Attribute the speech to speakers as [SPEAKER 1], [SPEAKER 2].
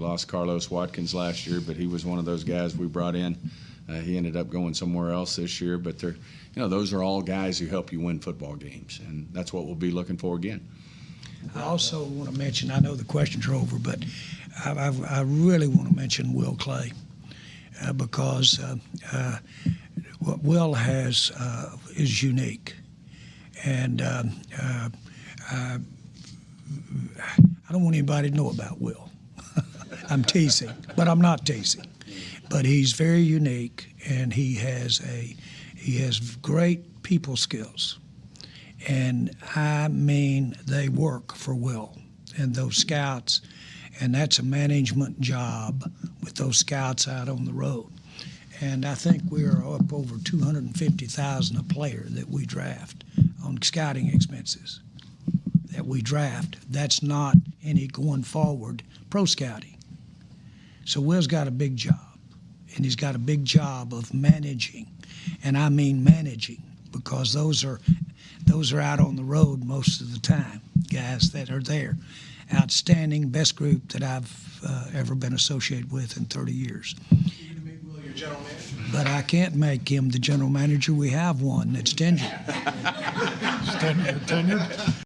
[SPEAKER 1] lost Carlos Watkins last year, but he was one of those guys we brought in. Uh, he ended up going somewhere else this year, but they're, you know, those are all guys who help you win football games, and that's what we'll be looking for again.
[SPEAKER 2] I also want to mention, I know the questions are over, but I, I, I really want to mention Will McClay uh, because uh, uh, what Will has uh, is unique. And um, uh, I don't want anybody to know about Will. I'm teasing, but I'm not teasing. But he's very unique, and he has a he has great people skills and I mean they work for Will and those scouts, and that's a management job with those scouts out on the road. And I think we are up over 250,000 a player that we draft on scouting expenses that we draft. That's not any going forward pro scouting. So Will's got a big job, and he's got a big job of managing, and I mean managing because those are those are out on the road most of the time, guys that are there. Outstanding, best group that I've uh, ever been associated with in 30 years. But I can't make him the general manager. We have one that's tenured.
[SPEAKER 3] Tenured.